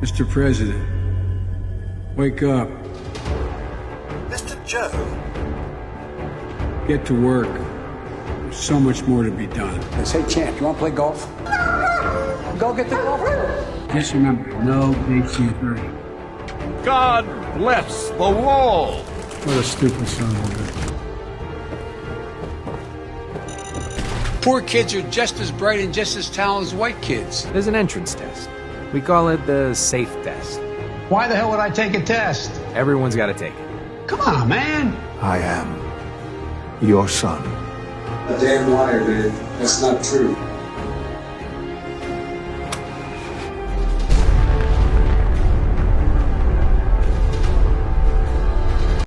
Mr. President, wake up. Mr. Joe? Get to work. There's so much more to be done. They say, Champ, you want to play golf? Go get the golf club. Just remember, no DC 30. God bless the wall. What a stupid son of a. Poor kids are just as bright and just as talented as white kids. There's an entrance test. We call it the safe test. Why the hell would I take a test? Everyone's got to take it. Come on, man. I am your son. A damn liar, man. That's not true.